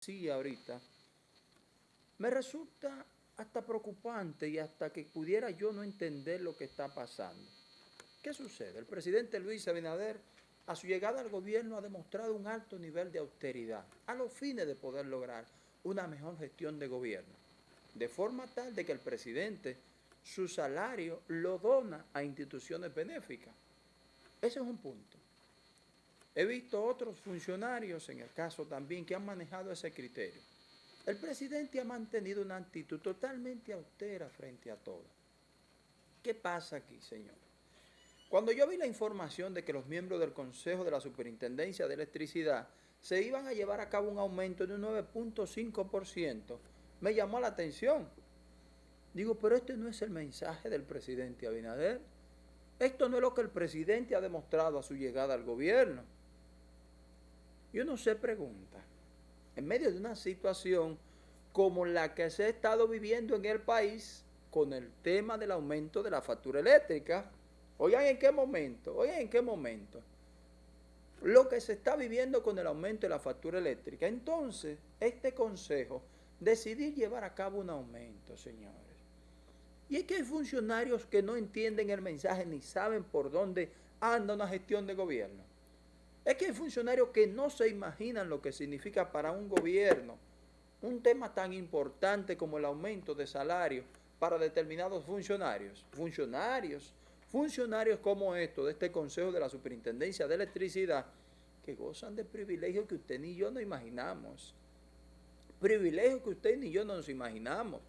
sí ahorita, me resulta hasta preocupante y hasta que pudiera yo no entender lo que está pasando. ¿Qué sucede? El presidente Luis Abinader, a su llegada al gobierno, ha demostrado un alto nivel de austeridad a los fines de poder lograr una mejor gestión de gobierno, de forma tal de que el presidente su salario lo dona a instituciones benéficas. Ese es un punto. He visto otros funcionarios, en el caso también, que han manejado ese criterio. El presidente ha mantenido una actitud totalmente austera frente a todo. ¿Qué pasa aquí, señor? Cuando yo vi la información de que los miembros del Consejo de la Superintendencia de Electricidad se iban a llevar a cabo un aumento de un 9.5%, me llamó la atención. Digo, pero este no es el mensaje del presidente Abinader. Esto no es lo que el presidente ha demostrado a su llegada al gobierno. Y uno se pregunta, en medio de una situación como la que se ha estado viviendo en el país con el tema del aumento de la factura eléctrica, oigan en qué momento, oigan en qué momento, lo que se está viviendo con el aumento de la factura eléctrica. Entonces, este consejo decidió llevar a cabo un aumento, señores. Y es que hay funcionarios que no entienden el mensaje ni saben por dónde anda una gestión de gobierno. Es que hay funcionarios que no se imaginan lo que significa para un gobierno un tema tan importante como el aumento de salario para determinados funcionarios. Funcionarios, funcionarios como estos de este Consejo de la Superintendencia de Electricidad que gozan de privilegios que usted ni yo no imaginamos. Privilegios que usted ni yo no nos imaginamos.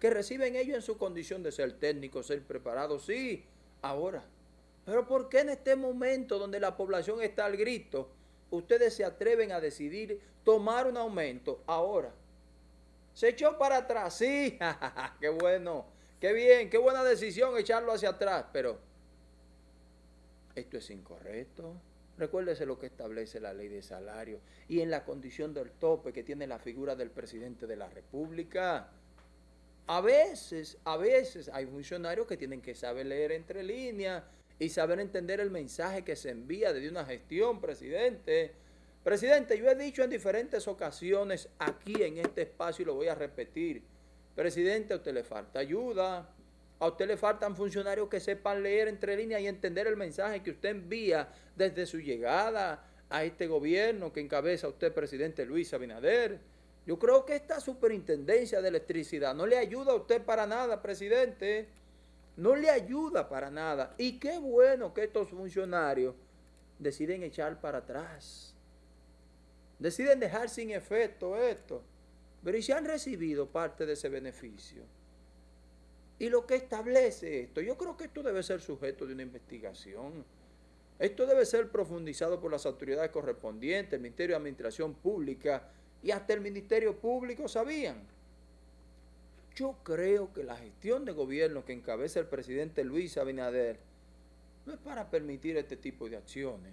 Que reciben ellos en su condición de ser técnicos, ser preparados, sí, ahora pero ¿por qué en este momento donde la población está al grito, ustedes se atreven a decidir tomar un aumento ahora? Se echó para atrás, sí, qué bueno, qué bien, qué buena decisión echarlo hacia atrás, pero esto es incorrecto. Recuérdese lo que establece la ley de salario y en la condición del tope que tiene la figura del presidente de la República. A veces, a veces hay funcionarios que tienen que saber leer entre líneas, y saber entender el mensaje que se envía desde una gestión, presidente. Presidente, yo he dicho en diferentes ocasiones aquí en este espacio y lo voy a repetir. Presidente, a usted le falta ayuda. A usted le faltan funcionarios que sepan leer entre líneas y entender el mensaje que usted envía desde su llegada a este gobierno que encabeza usted, presidente Luis Abinader. Yo creo que esta superintendencia de electricidad no le ayuda a usted para nada, presidente no le ayuda para nada. Y qué bueno que estos funcionarios deciden echar para atrás. Deciden dejar sin efecto esto. Pero ¿y si han recibido parte de ese beneficio? Y lo que establece esto, yo creo que esto debe ser sujeto de una investigación. Esto debe ser profundizado por las autoridades correspondientes, el Ministerio de Administración Pública y hasta el Ministerio Público sabían. Yo creo que la gestión de gobierno que encabeza el presidente Luis Abinader no es para permitir este tipo de acciones.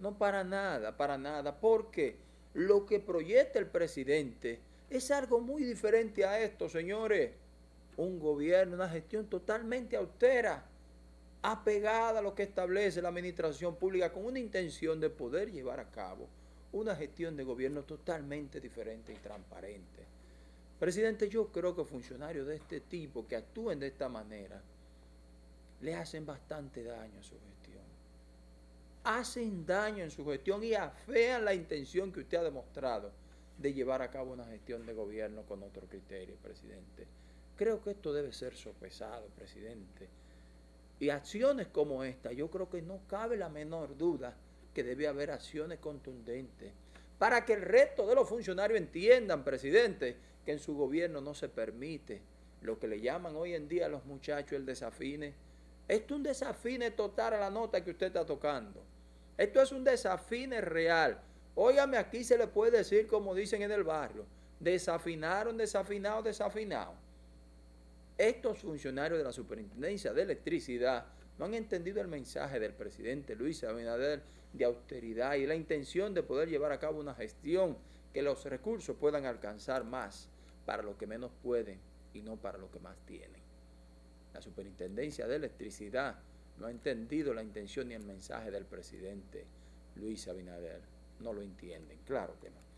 No para nada, para nada, porque lo que proyecta el presidente es algo muy diferente a esto, señores. Un gobierno, una gestión totalmente austera, apegada a lo que establece la administración pública con una intención de poder llevar a cabo una gestión de gobierno totalmente diferente y transparente. Presidente, yo creo que funcionarios de este tipo que actúen de esta manera le hacen bastante daño a su gestión. Hacen daño en su gestión y afean la intención que usted ha demostrado de llevar a cabo una gestión de gobierno con otro criterio, presidente. Creo que esto debe ser sopesado, presidente. Y acciones como esta, yo creo que no cabe la menor duda que debe haber acciones contundentes para que el resto de los funcionarios entiendan, presidente, que en su gobierno no se permite lo que le llaman hoy en día a los muchachos el desafine. Esto es un desafine total a la nota que usted está tocando. Esto es un desafine real. Óigame, aquí se le puede decir como dicen en el barrio, desafinaron, desafinados, desafinados. Estos funcionarios de la Superintendencia de Electricidad no han entendido el mensaje del presidente Luis Abinader de austeridad y la intención de poder llevar a cabo una gestión que los recursos puedan alcanzar más para lo que menos pueden y no para lo que más tienen. La Superintendencia de Electricidad no ha entendido la intención ni el mensaje del presidente Luis Abinader. No lo entienden, claro que no.